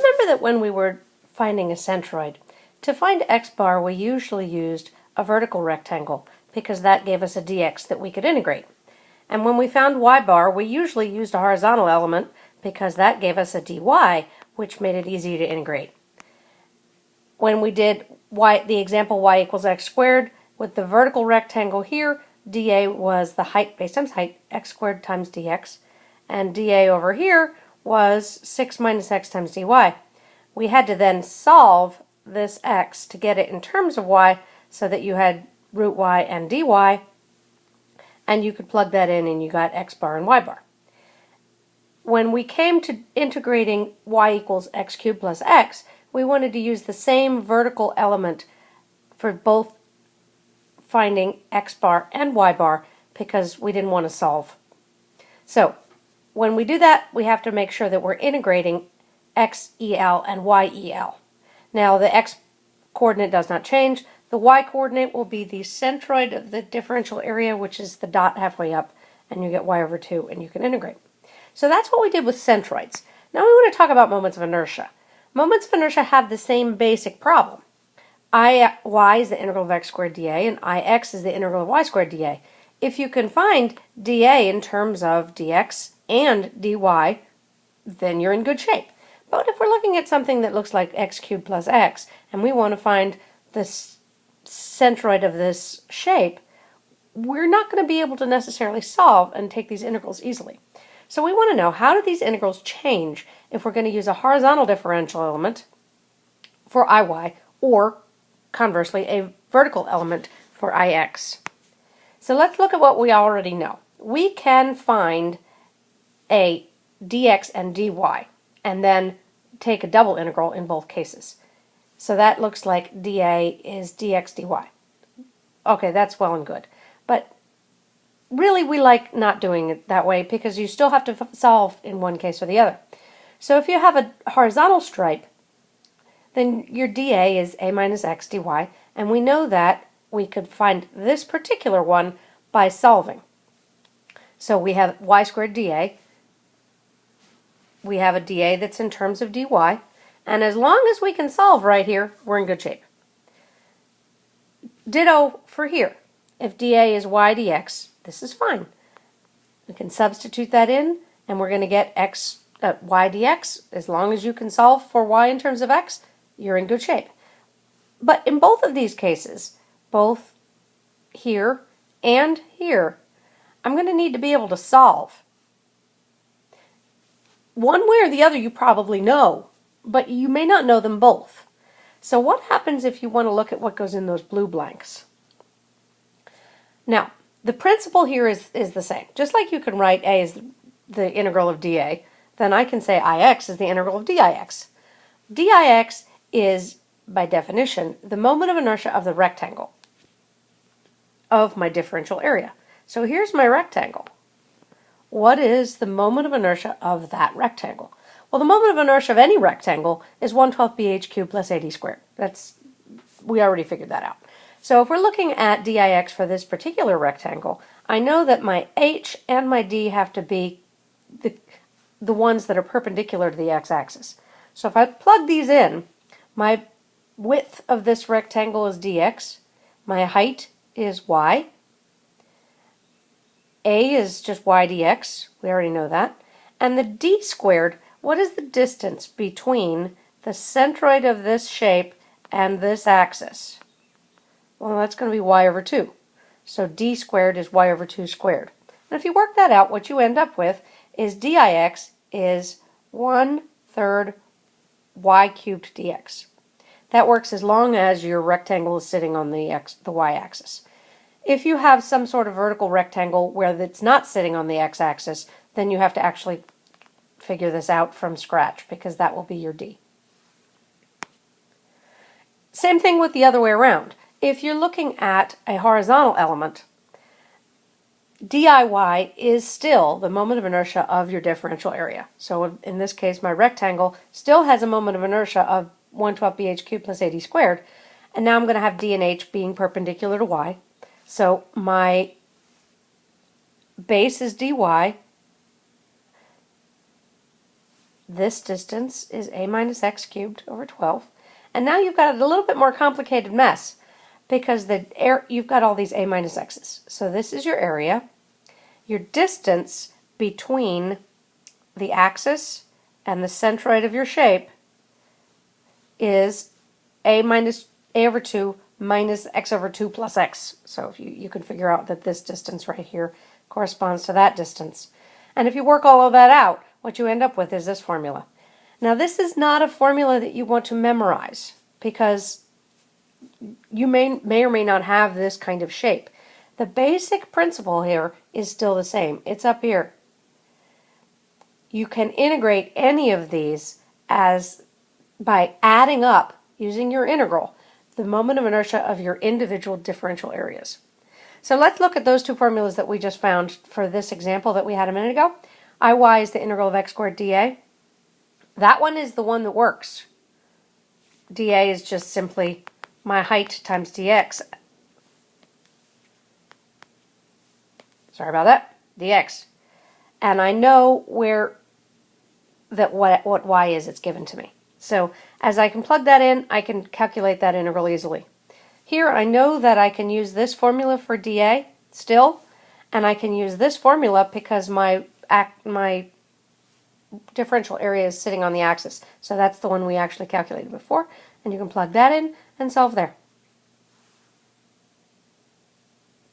Remember that when we were finding a centroid, to find x bar we usually used a vertical rectangle because that gave us a dx that we could integrate. And when we found y bar, we usually used a horizontal element because that gave us a dy, which made it easy to integrate. When we did y, the example y equals x squared, with the vertical rectangle here, dA was the height, base times height, x squared times dx, and dA over here was 6 minus x times dy. We had to then solve this x to get it in terms of y so that you had root y and dy, and you could plug that in and you got x bar and y bar. When we came to integrating y equals x cubed plus x, we wanted to use the same vertical element for both finding x bar and y bar because we didn't want to solve. So when we do that, we have to make sure that we're integrating xel and yel. Now the x coordinate does not change. The y coordinate will be the centroid of the differential area, which is the dot halfway up, and you get y over 2, and you can integrate. So that's what we did with centroids. Now we want to talk about moments of inertia. Moments of inertia have the same basic problem. I, y is the integral of x squared dA, and ix is the integral of y squared dA. If you can find dA in terms of dx and dy, then you're in good shape. But if we're looking at something that looks like x cubed plus x, and we want to find the centroid of this shape, we're not going to be able to necessarily solve and take these integrals easily. So we want to know how do these integrals change if we're going to use a horizontal differential element for iy or conversely, a vertical element for ix. So let's look at what we already know. We can find a dx and dy and then take a double integral in both cases. So that looks like dA is dx dy. Okay, that's well and good. But really we like not doing it that way because you still have to solve in one case or the other. So if you have a horizontal stripe, then your dA is a minus x dy, and we know that we could find this particular one by solving. So we have y squared dA, we have a dA that's in terms of dy, and as long as we can solve right here, we're in good shape. Ditto for here. If dA is y dx, this is fine. We can substitute that in, and we're going to get x uh, y dx. As long as you can solve for y in terms of x, you're in good shape. But in both of these cases, both here and here, I'm going to need to be able to solve. One way or the other you probably know, but you may not know them both. So what happens if you want to look at what goes in those blue blanks? Now, the principle here is, is the same. Just like you can write a is the integral of dA, then I can say ix is the integral of dix. dix is, by definition, the moment of inertia of the rectangle of my differential area. So here's my rectangle. What is the moment of inertia of that rectangle? Well, the moment of inertia of any rectangle is 112 bh cubed plus AD squared. That's, we already figured that out. So if we're looking at dix for this particular rectangle, I know that my h and my d have to be the, the ones that are perpendicular to the x-axis. So if I plug these in, my width of this rectangle is dx. My height is y. A is just y dx. We already know that. And the d squared, what is the distance between the centroid of this shape and this axis? Well, that's going to be y over 2. So d squared is y over 2 squared. And if you work that out, what you end up with is dix is 1 third y cubed dx. That works as long as your rectangle is sitting on the x, the y-axis. If you have some sort of vertical rectangle where it's not sitting on the x-axis, then you have to actually figure this out from scratch because that will be your d. Same thing with the other way around. If you're looking at a horizontal element, DIY is still the moment of inertia of your differential area. So in this case, my rectangle still has a moment of inertia of 112 bh cubed plus AD squared. And now I'm going to have d and h being perpendicular to y. So my base is dy. this distance is a minus x cubed over 12. And now you've got a little bit more complicated mess because the air, you've got all these a minus x's. So this is your area. Your distance between the axis and the centroid of your shape is a minus a over 2 minus x over 2 plus x. So if you, you can figure out that this distance right here corresponds to that distance. And if you work all of that out, what you end up with is this formula. Now this is not a formula that you want to memorize because you may, may or may not have this kind of shape. The basic principle here is still the same. It's up here. You can integrate any of these as by adding up using your integral the moment of inertia of your individual differential areas. So let's look at those two formulas that we just found for this example that we had a minute ago. Iy is the integral of x squared dA. That one is the one that works. dA is just simply my height times dx. Sorry about that, dx. And I know where that what, what y is it's given to me. So as I can plug that in, I can calculate that integral easily. Here I know that I can use this formula for dA still, and I can use this formula because my my differential area is sitting on the axis. So that's the one we actually calculated before, and you can plug that in and solve there.